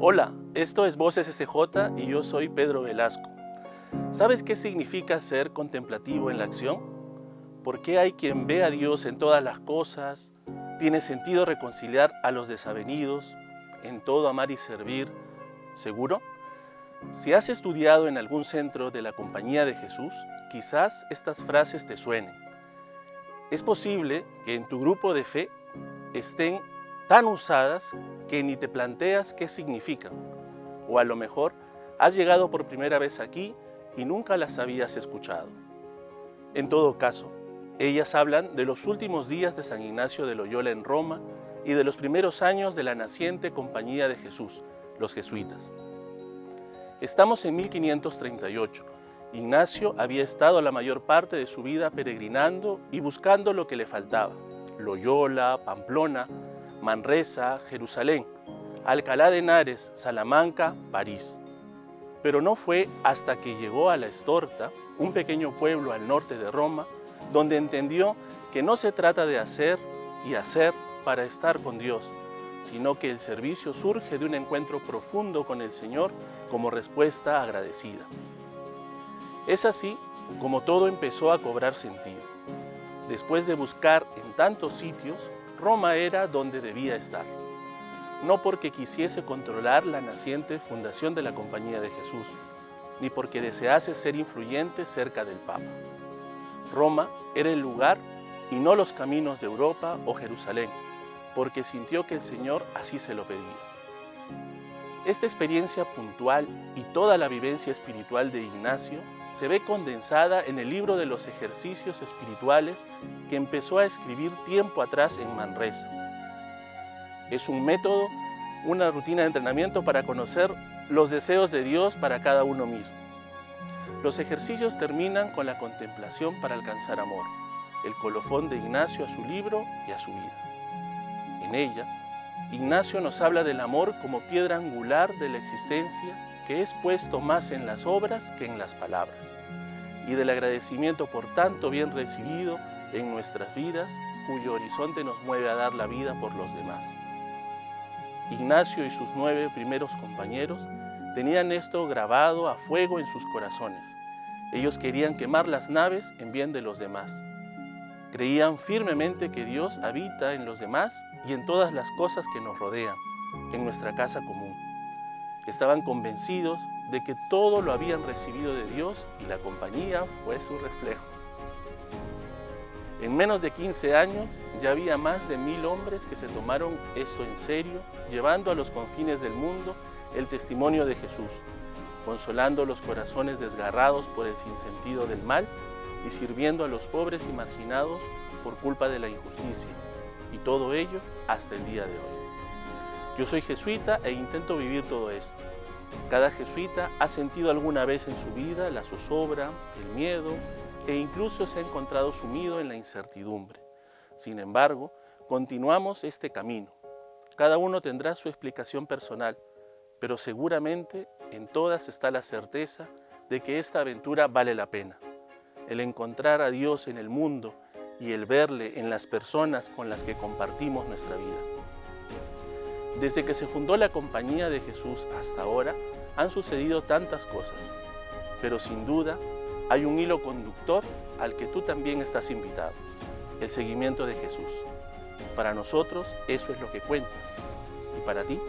Hola, esto es Voces SJ y yo soy Pedro Velasco. ¿Sabes qué significa ser contemplativo en la acción? ¿Por qué hay quien ve a Dios en todas las cosas? ¿Tiene sentido reconciliar a los desavenidos? ¿En todo amar y servir? ¿Seguro? Si has estudiado en algún centro de la Compañía de Jesús, quizás estas frases te suenen. Es posible que en tu grupo de fe estén tan usadas que ni te planteas qué significan. O a lo mejor has llegado por primera vez aquí y nunca las habías escuchado. En todo caso, ellas hablan de los últimos días de San Ignacio de Loyola en Roma y de los primeros años de la naciente Compañía de Jesús, los jesuitas. Estamos en 1538. Ignacio había estado la mayor parte de su vida peregrinando y buscando lo que le faltaba. Loyola, Pamplona, Manresa, Jerusalén, Alcalá de Henares, Salamanca, París. Pero no fue hasta que llegó a La Estorta, un pequeño pueblo al norte de Roma, donde entendió que no se trata de hacer y hacer para estar con Dios, sino que el servicio surge de un encuentro profundo con el Señor como respuesta agradecida. Es así como todo empezó a cobrar sentido. Después de buscar en tantos sitios, Roma era donde debía estar. No porque quisiese controlar la naciente fundación de la Compañía de Jesús, ni porque desease ser influyente cerca del Papa. Roma era el lugar y no los caminos de Europa o Jerusalén, porque sintió que el Señor así se lo pedía. Esta experiencia puntual y toda la vivencia espiritual de Ignacio se ve condensada en el libro de los ejercicios espirituales que empezó a escribir tiempo atrás en Manresa. Es un método, una rutina de entrenamiento para conocer los deseos de Dios para cada uno mismo. Los ejercicios terminan con la contemplación para alcanzar amor, el colofón de Ignacio a su libro y a su vida. En ella, Ignacio nos habla del amor como piedra angular de la existencia que es puesto más en las obras que en las palabras, y del agradecimiento por tanto bien recibido en nuestras vidas, cuyo horizonte nos mueve a dar la vida por los demás. Ignacio y sus nueve primeros compañeros tenían esto grabado a fuego en sus corazones. Ellos querían quemar las naves en bien de los demás. Creían firmemente que Dios habita en los demás y en todas las cosas que nos rodean, en nuestra casa común estaban convencidos de que todo lo habían recibido de Dios y la compañía fue su reflejo. En menos de 15 años ya había más de mil hombres que se tomaron esto en serio, llevando a los confines del mundo el testimonio de Jesús, consolando los corazones desgarrados por el sinsentido del mal y sirviendo a los pobres y marginados por culpa de la injusticia, y todo ello hasta el día de hoy. Yo soy jesuita e intento vivir todo esto. Cada jesuita ha sentido alguna vez en su vida la zozobra, el miedo e incluso se ha encontrado sumido en la incertidumbre. Sin embargo, continuamos este camino. Cada uno tendrá su explicación personal, pero seguramente en todas está la certeza de que esta aventura vale la pena. El encontrar a Dios en el mundo y el verle en las personas con las que compartimos nuestra vida. Desde que se fundó la Compañía de Jesús hasta ahora, han sucedido tantas cosas, pero sin duda hay un hilo conductor al que tú también estás invitado, el seguimiento de Jesús. Para nosotros eso es lo que cuenta. ¿Y para ti?